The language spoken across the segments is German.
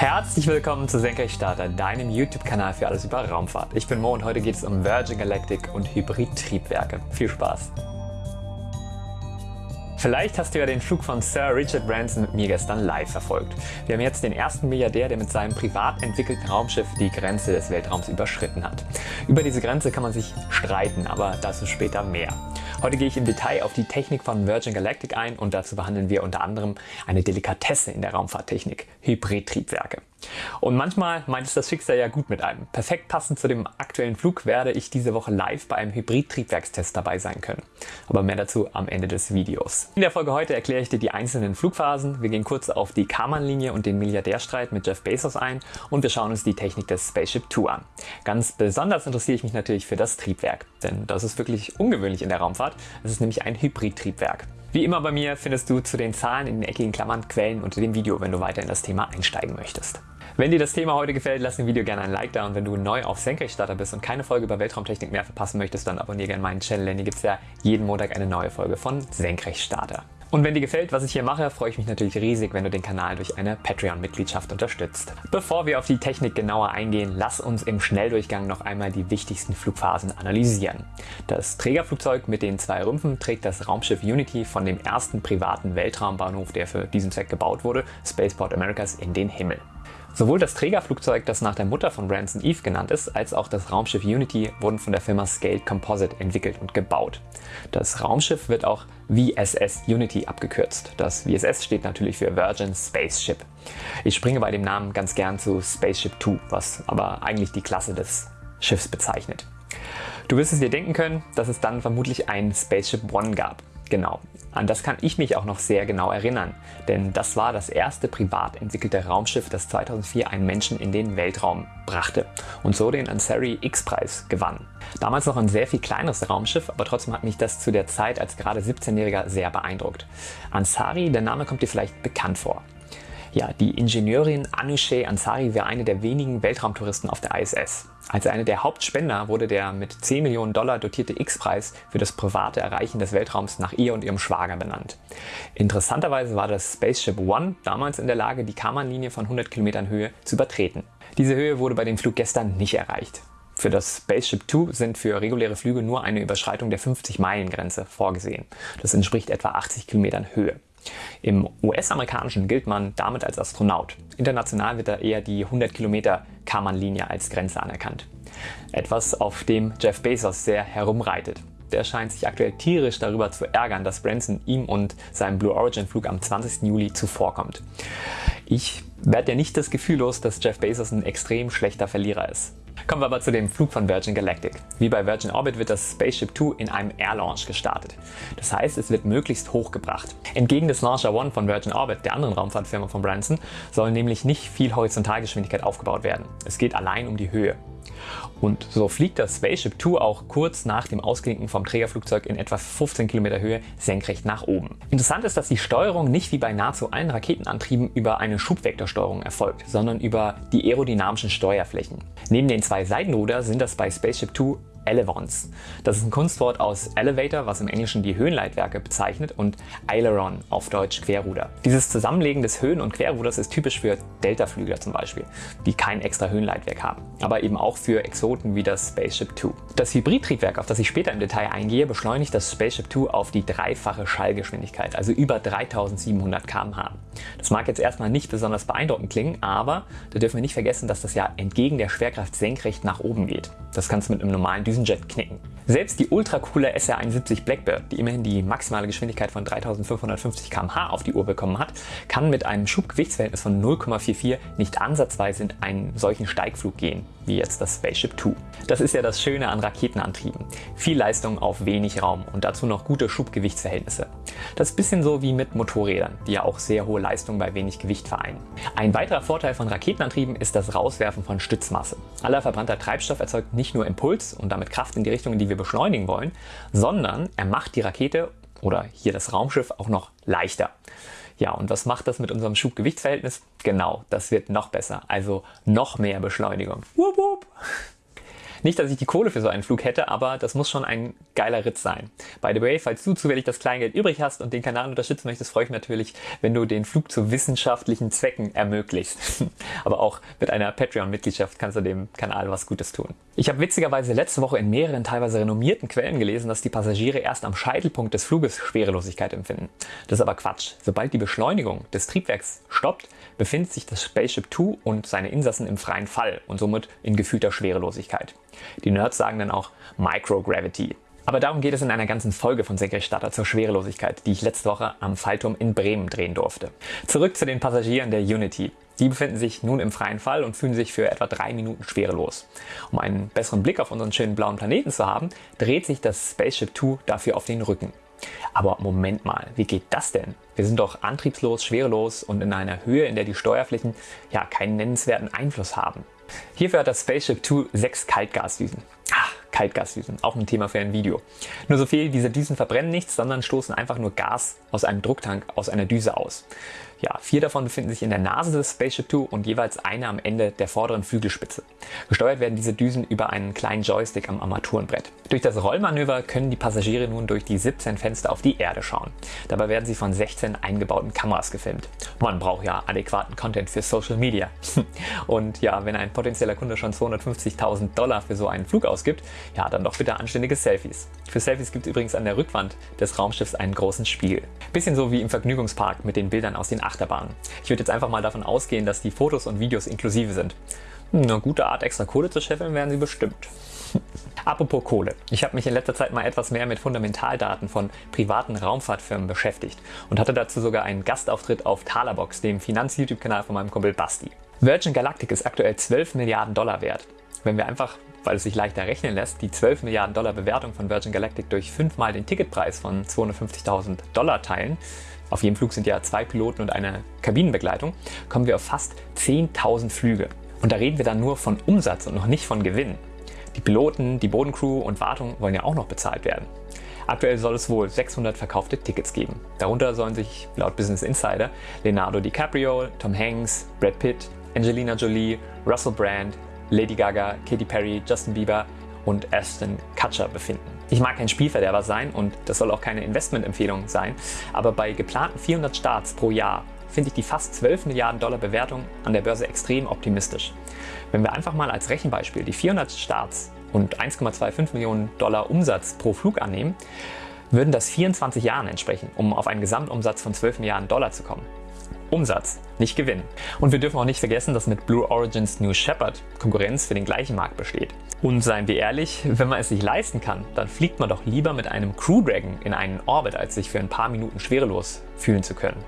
Herzlich willkommen zu Senkrechtstarter, deinem YouTube-Kanal für alles über Raumfahrt. Ich bin Mo und heute geht es um Virgin Galactic und Hybrid-Triebwerke. Viel Spaß! Vielleicht hast du ja den Flug von Sir Richard Branson mit mir gestern live verfolgt. Wir haben jetzt den ersten Milliardär, der mit seinem privat entwickelten Raumschiff die Grenze des Weltraums überschritten hat. Über diese Grenze kann man sich streiten, aber dazu später mehr. Heute gehe ich im Detail auf die Technik von Virgin Galactic ein und dazu behandeln wir unter anderem eine Delikatesse in der Raumfahrttechnik, Hybridtriebwerke. Und manchmal meint es das Schicksal ja gut mit einem. Perfekt passend zu dem aktuellen Flug werde ich diese Woche live bei einem Hybrid-Triebwerkstest dabei sein können. Aber mehr dazu am Ende des Videos. In der Folge heute erkläre ich dir die einzelnen Flugphasen, wir gehen kurz auf die Karman-Linie und den Milliardärstreit mit Jeff Bezos ein und wir schauen uns die Technik des Spaceship Two an. Ganz besonders interessiere ich mich natürlich für das Triebwerk, denn das ist wirklich ungewöhnlich in der Raumfahrt. Es ist nämlich ein Hybrid-Triebwerk. Wie immer bei mir findest du zu den Zahlen in den eckigen Klammern Quellen unter dem Video, wenn du weiter in das Thema einsteigen möchtest. Wenn dir das Thema heute gefällt, lass dem Video gerne ein Like da und wenn du neu auf Senkrechtstarter bist und keine Folge über Weltraumtechnik mehr verpassen möchtest, dann abonniere gerne meinen Channel, denn hier gibt es ja jeden Montag eine neue Folge von Senkrechtstarter. Und wenn dir gefällt, was ich hier mache, freue ich mich natürlich riesig, wenn du den Kanal durch eine Patreon-Mitgliedschaft unterstützt. Bevor wir auf die Technik genauer eingehen, lass uns im Schnelldurchgang noch einmal die wichtigsten Flugphasen analysieren. Das Trägerflugzeug mit den zwei Rümpfen trägt das Raumschiff Unity von dem ersten privaten Weltraumbahnhof, der für diesen Zweck gebaut wurde, Spaceport Americas, in den Himmel. Sowohl das Trägerflugzeug, das nach der Mutter von Branson Eve genannt ist, als auch das Raumschiff Unity wurden von der Firma Scaled Composite entwickelt und gebaut. Das Raumschiff wird auch VSS Unity abgekürzt. Das VSS steht natürlich für Virgin Spaceship. Ich springe bei dem Namen ganz gern zu Spaceship 2, was aber eigentlich die Klasse des Schiffs bezeichnet. Du wirst es dir denken können, dass es dann vermutlich ein Spaceship One gab. Genau, an das kann ich mich auch noch sehr genau erinnern, denn das war das erste privat entwickelte Raumschiff, das 2004 einen Menschen in den Weltraum brachte und so den Ansari X-Preis gewann. Damals noch ein sehr viel kleineres Raumschiff, aber trotzdem hat mich das zu der Zeit als gerade 17-Jähriger sehr beeindruckt. Ansari, der Name kommt dir vielleicht bekannt vor. Ja, die Ingenieurin Anousheh Ansari war eine der wenigen Weltraumtouristen auf der ISS. Als eine der Hauptspender wurde der mit 10 Millionen Dollar dotierte X-Preis für das private Erreichen des Weltraums nach ihr und ihrem Schwager benannt. Interessanterweise war das Spaceship One damals in der Lage, die Karman-Linie von 100 Kilometern Höhe zu übertreten. Diese Höhe wurde bei den Fluggästern nicht erreicht. Für das Spaceship Two sind für reguläre Flüge nur eine Überschreitung der 50-Meilen-Grenze vorgesehen. Das entspricht etwa 80 Kilometern Höhe. Im US-amerikanischen gilt man damit als Astronaut. International wird da eher die 100 Kilometer Karman-Linie als Grenze anerkannt. Etwas, auf dem Jeff Bezos sehr herumreitet. Der scheint sich aktuell tierisch darüber zu ärgern, dass Branson ihm und seinem Blue Origin Flug am 20. Juli zuvorkommt. Ich werde ja nicht das Gefühl los, dass Jeff Bezos ein extrem schlechter Verlierer ist. Kommen wir aber zu dem Flug von Virgin Galactic. Wie bei Virgin Orbit wird das Spaceship 2 in einem Air Launch gestartet. Das heißt, es wird möglichst hoch gebracht. Entgegen des Launcher One von Virgin Orbit, der anderen Raumfahrtfirma von Branson, soll nämlich nicht viel Horizontalgeschwindigkeit aufgebaut werden. Es geht allein um die Höhe. Und so fliegt das Spaceship Two auch kurz nach dem Ausklinken vom Trägerflugzeug in etwa 15 Kilometer Höhe senkrecht nach oben. Interessant ist, dass die Steuerung nicht wie bei nahezu allen Raketenantrieben über eine Schubvektorsteuerung erfolgt, sondern über die aerodynamischen Steuerflächen. Neben den zwei Seitenruder sind das bei Spaceship Two Elevons. Das ist ein Kunstwort aus Elevator, was im Englischen die Höhenleitwerke bezeichnet und Aileron auf Deutsch Querruder. Dieses Zusammenlegen des Höhen- und Querruders ist typisch für Deltaflügler zum Beispiel, die kein extra Höhenleitwerk haben, aber eben auch für Exoten wie das Spaceship Two. Das Hybridtriebwerk, auf das ich später im Detail eingehe, beschleunigt das Spaceship Two auf die dreifache Schallgeschwindigkeit, also über 3700 km/h. Das mag jetzt erstmal nicht besonders beeindruckend klingen, aber da dürfen wir nicht vergessen, dass das ja entgegen der Schwerkraft senkrecht nach oben geht. Das kannst du mit einem normalen diesen Jet knicken. Selbst die ultracoole SR-71 Blackbird, die immerhin die maximale Geschwindigkeit von 3550 km/h auf die Uhr bekommen hat, kann mit einem Schubgewichtsverhältnis von 0,44 nicht ansatzweise in einen solchen Steigflug gehen, wie jetzt das Spaceship Two. Das ist ja das Schöne an Raketenantrieben. Viel Leistung auf wenig Raum und dazu noch gute Schubgewichtsverhältnisse. Das ist ein bisschen so wie mit Motorrädern, die ja auch sehr hohe Leistung bei wenig Gewicht vereinen. Ein weiterer Vorteil von Raketenantrieben ist das Rauswerfen von Stützmasse. Aller verbrannter Treibstoff erzeugt nicht nur Impuls und damit Kraft in die Richtung, in die wir beschleunigen wollen, sondern er macht die Rakete oder hier das Raumschiff auch noch leichter. Ja, und was macht das mit unserem Schubgewichtsverhältnis? Genau, das wird noch besser, also noch mehr Beschleunigung. Wupp, wupp. Nicht, dass ich die Kohle für so einen Flug hätte, aber das muss schon ein geiler Ritt sein. By the way, falls du zufällig das Kleingeld übrig hast und den Kanal unterstützen möchtest, freue ich mich natürlich, wenn du den Flug zu wissenschaftlichen Zwecken ermöglicht. aber auch mit einer Patreon-Mitgliedschaft kannst du dem Kanal was Gutes tun. Ich habe witzigerweise letzte Woche in mehreren teilweise renommierten Quellen gelesen, dass die Passagiere erst am Scheitelpunkt des Fluges Schwerelosigkeit empfinden. Das ist aber Quatsch. Sobald die Beschleunigung des Triebwerks stoppt, befindet sich das Spaceship Two und seine Insassen im freien Fall und somit in gefühlter Schwerelosigkeit. Die Nerds sagen dann auch Microgravity. Aber darum geht es in einer ganzen Folge von Senkrechtstarter zur Schwerelosigkeit, die ich letzte Woche am Fallturm in Bremen drehen durfte. Zurück zu den Passagieren der Unity. Die befinden sich nun im freien Fall und fühlen sich für etwa drei Minuten schwerelos. Um einen besseren Blick auf unseren schönen blauen Planeten zu haben, dreht sich das Spaceship Two dafür auf den Rücken. Aber Moment mal, wie geht das denn? Wir sind doch antriebslos, schwerelos und in einer Höhe, in der die Steuerflächen ja keinen nennenswerten Einfluss haben. Hierfür hat das Spaceship Two sechs Kaltgasdüsen. Ach, Kaltgasdüsen, auch ein Thema für ein Video. Nur so viel, diese Düsen verbrennen nichts, sondern stoßen einfach nur Gas aus einem Drucktank aus einer Düse aus. Ja, vier davon befinden sich in der Nase des Spaceship Two und jeweils eine am Ende der vorderen Flügelspitze. Gesteuert werden diese Düsen über einen kleinen Joystick am Armaturenbrett. Durch das Rollmanöver können die Passagiere nun durch die 17 Fenster auf die Erde schauen. Dabei werden sie von 16 eingebauten Kameras gefilmt. Man braucht ja adäquaten Content für Social Media. Und ja, wenn ein potenzieller Kunde schon 250.000 Dollar für so einen Flug ausgibt, ja, dann doch bitte anständige Selfies. Für Selfies gibt es übrigens an der Rückwand des Raumschiffs einen großen Spiegel. Bisschen so wie im Vergnügungspark mit den Bildern aus den Achterbahnen. Ich würde jetzt einfach mal davon ausgehen, dass die Fotos und Videos inklusive sind. Eine gute Art, extra Kohle zu scheffeln, werden sie bestimmt. Apropos Kohle. Ich habe mich in letzter Zeit mal etwas mehr mit Fundamentaldaten von privaten Raumfahrtfirmen beschäftigt und hatte dazu sogar einen Gastauftritt auf Talabox, dem Finanz-YouTube-Kanal von meinem Kumpel Basti. Virgin Galactic ist aktuell 12 Milliarden Dollar wert. Wenn wir einfach, weil es sich leichter rechnen lässt, die 12 Milliarden Dollar Bewertung von Virgin Galactic durch fünfmal den Ticketpreis von 250.000 Dollar teilen, auf jedem Flug sind ja zwei Piloten und eine Kabinenbegleitung, kommen wir auf fast 10.000 Flüge. Und da reden wir dann nur von Umsatz und noch nicht von Gewinn. Die Piloten, die Bodencrew und Wartung wollen ja auch noch bezahlt werden. Aktuell soll es wohl 600 verkaufte Tickets geben. Darunter sollen sich laut Business Insider Leonardo DiCaprio, Tom Hanks, Brad Pitt, Angelina Jolie, Russell Brand, Lady Gaga, Katy Perry, Justin Bieber und Aston Kutcher befinden. Ich mag kein Spielverderber sein und das soll auch keine Investmentempfehlung sein, aber bei geplanten 400 Starts pro Jahr finde ich die fast 12 Milliarden Dollar Bewertung an der Börse extrem optimistisch. Wenn wir einfach mal als Rechenbeispiel die 400 Starts und 1,25 Millionen Dollar Umsatz pro Flug annehmen, würden das 24 Jahren entsprechen, um auf einen Gesamtumsatz von 12 Milliarden Dollar zu kommen. Umsatz, nicht Gewinn. Und wir dürfen auch nicht vergessen, dass mit Blue Origins New Shepard Konkurrenz für den gleichen Markt besteht. Und seien wir ehrlich, wenn man es sich leisten kann, dann fliegt man doch lieber mit einem Crew Dragon in einen Orbit, als sich für ein paar Minuten schwerelos fühlen zu können.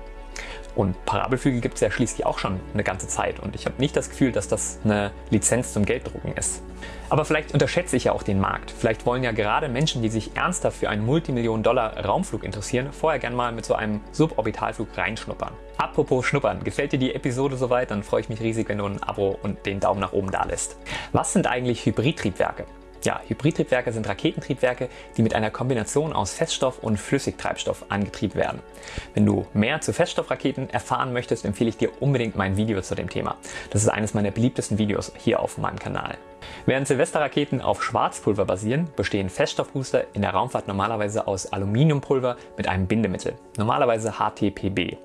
Und Parabelflüge gibt es ja schließlich auch schon eine ganze Zeit und ich habe nicht das Gefühl, dass das eine Lizenz zum Gelddrucken ist. Aber vielleicht unterschätze ich ja auch den Markt. Vielleicht wollen ja gerade Menschen, die sich ernsthaft für einen Multimillionen-Dollar-Raumflug interessieren, vorher gern mal mit so einem Suborbitalflug reinschnuppern. Apropos Schnuppern, gefällt dir die Episode soweit, dann freue ich mich riesig, wenn du ein Abo und den Daumen nach oben da lässt. Was sind eigentlich Hybridtriebwerke? Ja, Hybridtriebwerke sind Raketentriebwerke, die mit einer Kombination aus Feststoff und Flüssigtreibstoff angetrieben werden. Wenn du mehr zu Feststoffraketen erfahren möchtest, empfehle ich dir unbedingt mein Video zu dem Thema. Das ist eines meiner beliebtesten Videos hier auf meinem Kanal. Während Silvesterraketen auf Schwarzpulver basieren, bestehen Feststoffbooster in der Raumfahrt normalerweise aus Aluminiumpulver mit einem Bindemittel, normalerweise HTPB.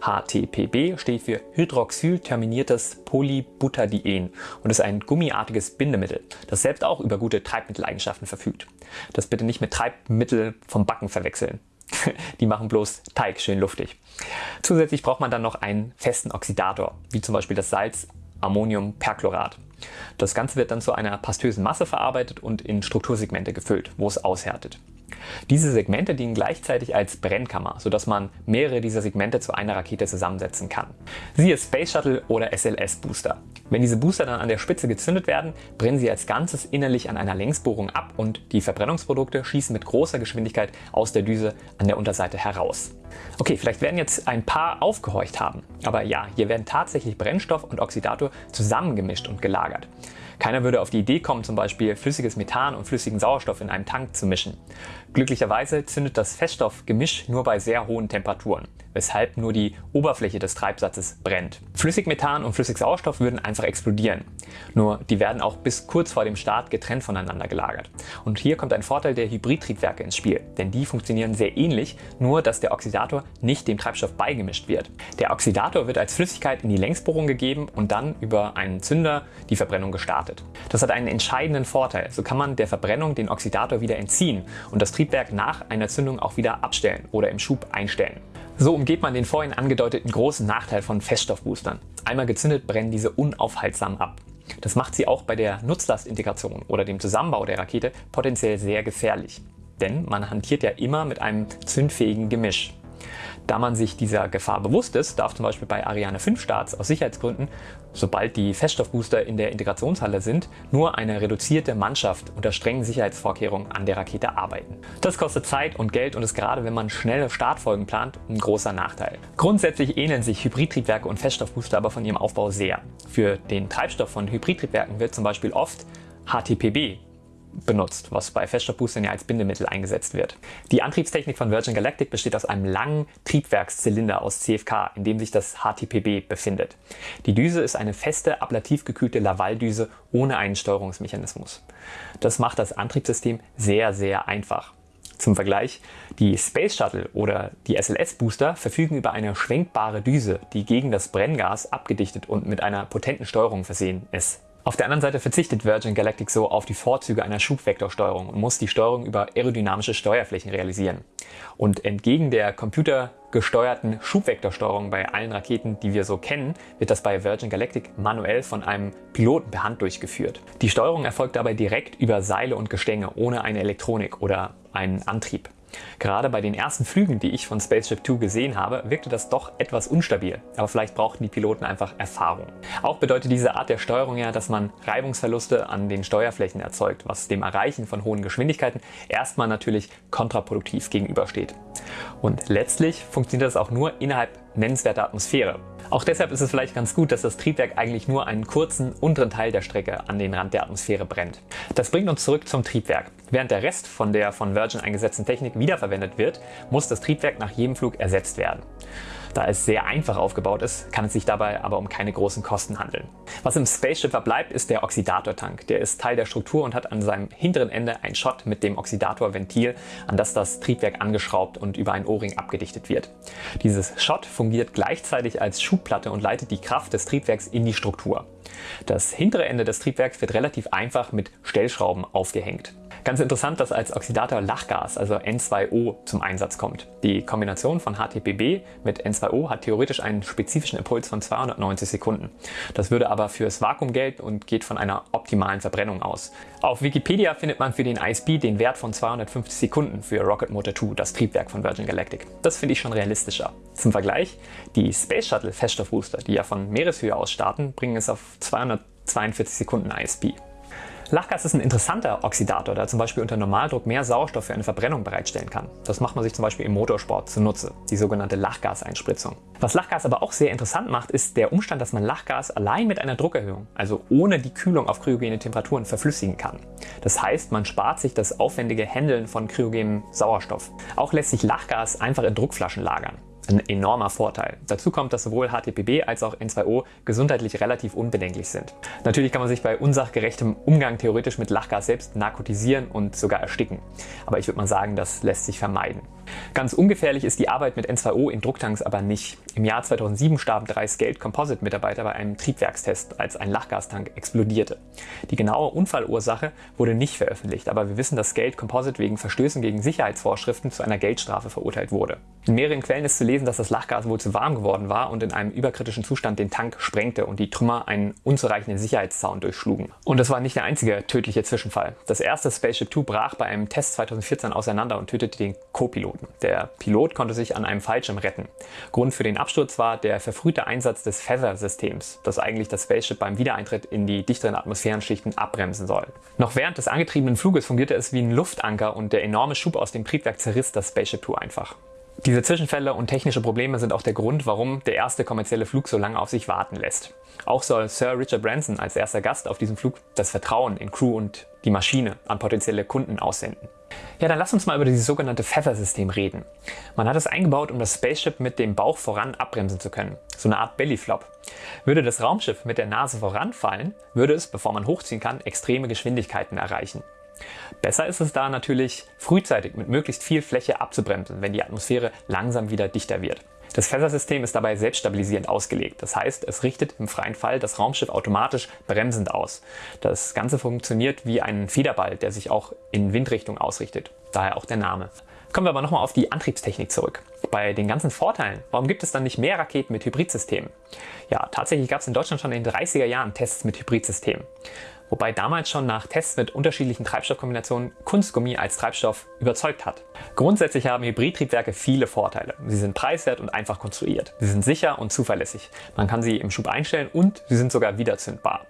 HTPB steht für hydroxylterminiertes Polybutadien und ist ein gummiartiges Bindemittel, das selbst auch über gute Treibmitteleigenschaften verfügt. Das bitte nicht mit Treibmittel vom Backen verwechseln. Die machen bloß Teig schön luftig. Zusätzlich braucht man dann noch einen festen Oxidator, wie zum Beispiel das Salz Ammoniumperchlorat. Das Ganze wird dann zu einer pastösen Masse verarbeitet und in Struktursegmente gefüllt, wo es aushärtet. Diese Segmente dienen gleichzeitig als Brennkammer, sodass man mehrere dieser Segmente zu einer Rakete zusammensetzen kann. Siehe Space Shuttle oder SLS Booster. Wenn diese Booster dann an der Spitze gezündet werden, brennen sie als Ganzes innerlich an einer Längsbohrung ab und die Verbrennungsprodukte schießen mit großer Geschwindigkeit aus der Düse an der Unterseite heraus. Okay, vielleicht werden jetzt ein paar aufgehorcht haben, aber ja, hier werden tatsächlich Brennstoff und Oxidator zusammengemischt und gelagert. Keiner würde auf die Idee kommen, zum Beispiel flüssiges Methan und flüssigen Sauerstoff in einem Tank zu mischen. Glücklicherweise zündet das Feststoffgemisch nur bei sehr hohen Temperaturen, weshalb nur die Oberfläche des Treibsatzes brennt. Flüssigmethan und Flüssigsauerstoff würden einfach explodieren. Nur die werden auch bis kurz vor dem Start getrennt voneinander gelagert. Und hier kommt ein Vorteil der Hybridtriebwerke ins Spiel, denn die funktionieren sehr ähnlich, nur dass der Oxidator nicht dem Treibstoff beigemischt wird. Der Oxidator wird als Flüssigkeit in die Längsbohrung gegeben und dann über einen Zünder die Verbrennung gestartet. Das hat einen entscheidenden Vorteil. So kann man der Verbrennung den Oxidator wieder entziehen und das Triebwerk Triebwerk nach einer Zündung auch wieder abstellen oder im Schub einstellen. So umgeht man den vorhin angedeuteten großen Nachteil von Feststoffboostern. Einmal gezündet brennen diese unaufhaltsam ab. Das macht sie auch bei der Nutzlastintegration oder dem Zusammenbau der Rakete potenziell sehr gefährlich. Denn man hantiert ja immer mit einem zündfähigen Gemisch. Da man sich dieser Gefahr bewusst ist, darf zum Beispiel bei Ariane 5 Starts aus Sicherheitsgründen, sobald die Feststoffbooster in der Integrationshalle sind, nur eine reduzierte Mannschaft unter strengen Sicherheitsvorkehrungen an der Rakete arbeiten. Das kostet Zeit und Geld und ist gerade, wenn man schnelle Startfolgen plant, ein großer Nachteil. Grundsätzlich ähneln sich Hybridtriebwerke und Feststoffbooster aber von ihrem Aufbau sehr. Für den Treibstoff von Hybridtriebwerken wird zum Beispiel oft HTPB benutzt, was bei Feststoffboostern ja als Bindemittel eingesetzt wird. Die Antriebstechnik von Virgin Galactic besteht aus einem langen Triebwerkszylinder aus CFK, in dem sich das HTPB befindet. Die Düse ist eine feste, ablativ gekühlte Laval-Düse ohne einen Steuerungsmechanismus. Das macht das Antriebssystem sehr, sehr einfach. Zum Vergleich, die Space Shuttle oder die SLS-Booster verfügen über eine schwenkbare Düse, die gegen das Brenngas abgedichtet und mit einer potenten Steuerung versehen ist. Auf der anderen Seite verzichtet Virgin Galactic so auf die Vorzüge einer Schubvektorsteuerung und muss die Steuerung über aerodynamische Steuerflächen realisieren. Und entgegen der computergesteuerten Schubvektorsteuerung bei allen Raketen, die wir so kennen, wird das bei Virgin Galactic manuell von einem Piloten per Hand durchgeführt. Die Steuerung erfolgt dabei direkt über Seile und Gestänge ohne eine Elektronik oder einen Antrieb. Gerade bei den ersten Flügen, die ich von Spaceship Two gesehen habe, wirkte das doch etwas unstabil, aber vielleicht brauchten die Piloten einfach Erfahrung. Auch bedeutet diese Art der Steuerung ja, dass man Reibungsverluste an den Steuerflächen erzeugt, was dem Erreichen von hohen Geschwindigkeiten erstmal natürlich kontraproduktiv gegenübersteht. Und letztlich funktioniert das auch nur innerhalb nennenswerter Atmosphäre. Auch deshalb ist es vielleicht ganz gut, dass das Triebwerk eigentlich nur einen kurzen unteren Teil der Strecke an den Rand der Atmosphäre brennt. Das bringt uns zurück zum Triebwerk. Während der Rest von der von Virgin eingesetzten Technik wiederverwendet wird, muss das Triebwerk nach jedem Flug ersetzt werden. Da es sehr einfach aufgebaut ist, kann es sich dabei aber um keine großen Kosten handeln. Was im Spaceship verbleibt, ist der Oxidatortank. Der ist Teil der Struktur und hat an seinem hinteren Ende ein Shot mit dem Oxidatorventil, an das das Triebwerk angeschraubt und über ein O-Ring abgedichtet wird. Dieses Shot fungiert gleichzeitig als Schubplatte und leitet die Kraft des Triebwerks in die Struktur. Das hintere Ende des Triebwerks wird relativ einfach mit Stellschrauben aufgehängt. Ganz interessant, dass als Oxidator Lachgas, also N2O, zum Einsatz kommt. Die Kombination von HTPB mit N2O hat theoretisch einen spezifischen Impuls von 290 Sekunden. Das würde aber fürs Vakuum gelten und geht von einer optimalen Verbrennung aus. Auf Wikipedia findet man für den ISB den Wert von 250 Sekunden für Rocket Motor 2, das Triebwerk von Virgin Galactic. Das finde ich schon realistischer. Zum Vergleich, die Space Shuttle Feststoffbooster, die ja von Meereshöhe aus starten, bringen es auf 242 Sekunden ISB. Lachgas ist ein interessanter Oxidator, der zum Beispiel unter Normaldruck mehr Sauerstoff für eine Verbrennung bereitstellen kann. Das macht man sich zum Beispiel im Motorsport zunutze, die sogenannte Lachgaseinspritzung. Was Lachgas aber auch sehr interessant macht, ist der Umstand, dass man Lachgas allein mit einer Druckerhöhung, also ohne die Kühlung auf kryogene Temperaturen, verflüssigen kann. Das heißt, man spart sich das aufwendige Händeln von kryogenem Sauerstoff. Auch lässt sich Lachgas einfach in Druckflaschen lagern ein enormer Vorteil. Dazu kommt, dass sowohl HTPB als auch N2O gesundheitlich relativ unbedenklich sind. Natürlich kann man sich bei unsachgerechtem Umgang theoretisch mit Lachgas selbst narkotisieren und sogar ersticken. Aber ich würde mal sagen, das lässt sich vermeiden. Ganz ungefährlich ist die Arbeit mit N2O in Drucktanks aber nicht. Im Jahr 2007 starben drei Scaled Composite Mitarbeiter bei einem Triebwerkstest, als ein Lachgastank explodierte. Die genaue Unfallursache wurde nicht veröffentlicht, aber wir wissen, dass Scaled Composite wegen Verstößen gegen Sicherheitsvorschriften zu einer Geldstrafe verurteilt wurde. In mehreren Quellen ist zu lesen, dass das Lachgas wohl zu warm geworden war und in einem überkritischen Zustand den Tank sprengte und die Trümmer einen unzureichenden Sicherheitszaun durchschlugen. Und das war nicht der einzige tödliche Zwischenfall. Das erste Spaceship Two brach bei einem Test 2014 auseinander und tötete den Co-Piloten. Piloten. Der Pilot konnte sich an einem Fallschirm retten. Grund für den Absturz war der verfrühte Einsatz des Feather-Systems, das eigentlich das Spaceship beim Wiedereintritt in die dichteren Atmosphärenschichten abbremsen soll. Noch während des angetriebenen Fluges fungierte es wie ein Luftanker und der enorme Schub aus dem Triebwerk zerriss das Spaceship Two einfach. Diese Zwischenfälle und technische Probleme sind auch der Grund, warum der erste kommerzielle Flug so lange auf sich warten lässt. Auch soll Sir Richard Branson als erster Gast auf diesem Flug das Vertrauen in Crew und die Maschine an potenzielle Kunden aussenden. Ja, dann lass uns mal über dieses sogenannte Feather-System reden. Man hat es eingebaut, um das Spaceship mit dem Bauch voran abbremsen zu können. So eine Art Bellyflop. Würde das Raumschiff mit der Nase voranfallen, würde es, bevor man hochziehen kann, extreme Geschwindigkeiten erreichen. Besser ist es da natürlich, frühzeitig mit möglichst viel Fläche abzubremsen, wenn die Atmosphäre langsam wieder dichter wird. Das Feather-System ist dabei selbststabilisierend ausgelegt. Das heißt, es richtet im freien Fall das Raumschiff automatisch bremsend aus. Das Ganze funktioniert wie ein Federball, der sich auch in Windrichtung ausrichtet. Daher auch der Name. Kommen wir aber nochmal auf die Antriebstechnik zurück. Bei den ganzen Vorteilen, warum gibt es dann nicht mehr Raketen mit Hybridsystemen? Ja, tatsächlich gab es in Deutschland schon in den 30er Jahren Tests mit Hybridsystemen wobei damals schon nach Tests mit unterschiedlichen Treibstoffkombinationen Kunstgummi als Treibstoff überzeugt hat. Grundsätzlich haben Hybridtriebwerke viele Vorteile. Sie sind preiswert und einfach konstruiert. Sie sind sicher und zuverlässig. Man kann sie im Schub einstellen und sie sind sogar wiederzündbar.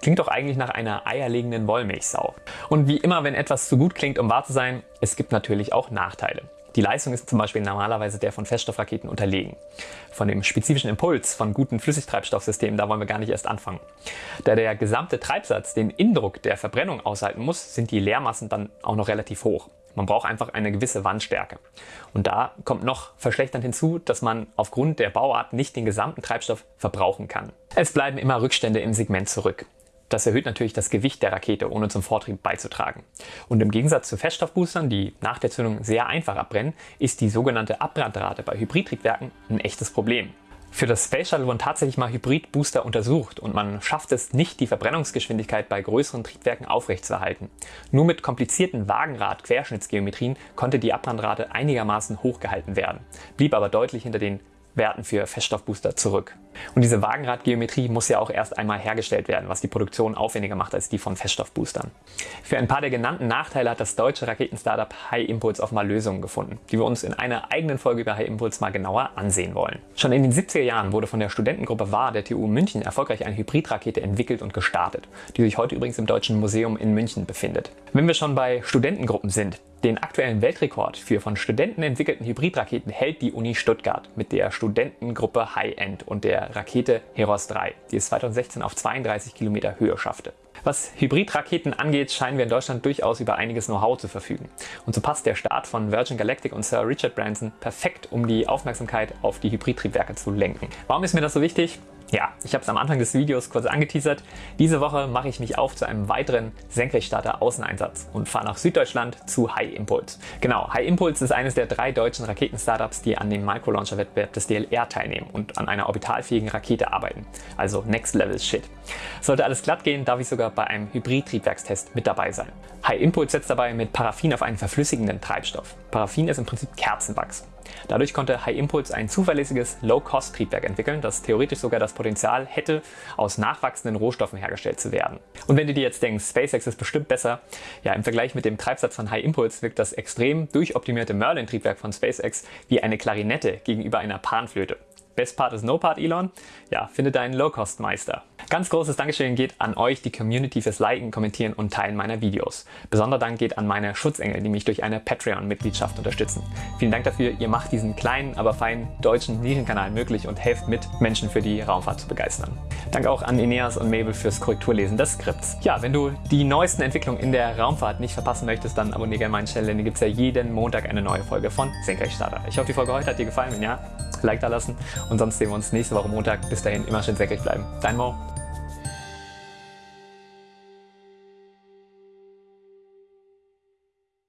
Klingt doch eigentlich nach einer eierlegenden Wollmilchsau. Und wie immer, wenn etwas zu gut klingt, um wahr zu sein, es gibt natürlich auch Nachteile. Die Leistung ist zum Beispiel normalerweise der von Feststoffraketen unterlegen. Von dem spezifischen Impuls von guten Flüssigtreibstoffsystemen, da wollen wir gar nicht erst anfangen. Da der gesamte Treibsatz den Indruck der Verbrennung aushalten muss, sind die Leermassen dann auch noch relativ hoch. Man braucht einfach eine gewisse Wandstärke. Und da kommt noch verschlechternd hinzu, dass man aufgrund der Bauart nicht den gesamten Treibstoff verbrauchen kann. Es bleiben immer Rückstände im Segment zurück. Das erhöht natürlich das Gewicht der Rakete, ohne zum Vortrieb beizutragen. Und im Gegensatz zu Feststoffboostern, die nach der Zündung sehr einfach abbrennen, ist die sogenannte Abbrandrate bei Hybridtriebwerken ein echtes Problem. Für das Space Shuttle wurden tatsächlich mal Hybridbooster untersucht und man schafft es nicht, die Verbrennungsgeschwindigkeit bei größeren Triebwerken aufrechtzuerhalten. Nur mit komplizierten Wagenrad-Querschnittsgeometrien konnte die Abbrandrate einigermaßen hochgehalten werden, blieb aber deutlich hinter den Werten für Feststoffbooster zurück. Und diese Wagenradgeometrie muss ja auch erst einmal hergestellt werden, was die Produktion aufwendiger macht als die von Feststoffboostern. Für ein paar der genannten Nachteile hat das deutsche Raketenstartup High Impulse auch mal Lösungen gefunden, die wir uns in einer eigenen Folge über High Impulse mal genauer ansehen wollen. Schon in den 70er Jahren wurde von der Studentengruppe WAR der TU München erfolgreich eine Hybridrakete entwickelt und gestartet, die sich heute übrigens im Deutschen Museum in München befindet. Wenn wir schon bei Studentengruppen sind, den aktuellen Weltrekord für von Studenten entwickelten Hybridraketen hält die Uni Stuttgart mit der Studentengruppe High End und der Rakete Heros 3, die es 2016 auf 32 Kilometer Höhe schaffte. Was Hybridraketen angeht, scheinen wir in Deutschland durchaus über einiges Know-how zu verfügen. Und so passt der Start von Virgin Galactic und Sir Richard Branson perfekt, um die Aufmerksamkeit auf die Hybridtriebwerke zu lenken. Warum ist mir das so wichtig? Ja, ich habe es am Anfang des Videos kurz angeteasert. Diese Woche mache ich mich auf zu einem weiteren Senkrechtstarter Außeneinsatz und fahre nach Süddeutschland zu High Impulse. Genau, High Impulse ist eines der drei deutschen Raketen-Startups, die an dem Microlauncher-Wettbewerb des DLR teilnehmen und an einer orbitalfähigen Rakete arbeiten. Also Next Level Shit. Sollte alles glatt gehen, darf ich sogar bei einem Hybrid-Triebwerkstest mit dabei sein. High Impulse setzt dabei mit Paraffin auf einen verflüssigenden Treibstoff. Paraffin ist im Prinzip Kerzenwachs. Dadurch konnte High Impulse ein zuverlässiges Low-Cost-Triebwerk entwickeln, das theoretisch sogar das Potenzial hätte, aus nachwachsenden Rohstoffen hergestellt zu werden. Und wenn du dir jetzt denkst, SpaceX ist bestimmt besser, ja im Vergleich mit dem Treibsatz von High Impulse wirkt das extrem durchoptimierte Merlin-Triebwerk von SpaceX wie eine Klarinette gegenüber einer Panflöte. Best Part ist No Part, Elon. Ja, finde deinen Low-Cost-Meister. Ganz großes Dankeschön geht an euch, die Community, fürs Liken, Kommentieren und Teilen meiner Videos. Besonderer Dank geht an meine Schutzengel, die mich durch eine Patreon-Mitgliedschaft unterstützen. Vielen Dank dafür, ihr macht diesen kleinen, aber feinen deutschen Nischenkanal möglich und helft mit, Menschen für die Raumfahrt zu begeistern. Danke auch an Ineas und Mabel fürs Korrekturlesen des Skripts. Ja, wenn du die neuesten Entwicklungen in der Raumfahrt nicht verpassen möchtest, dann abonniere gerne meinen Channel, denn hier gibt es ja jeden Montag eine neue Folge von Senkrechtstarter. Ich hoffe, die Folge heute hat dir gefallen. Wenn ja, Like da lassen und sonst sehen wir uns nächste Woche Montag. Bis dahin immer schön senkrecht bleiben. Dein Mo.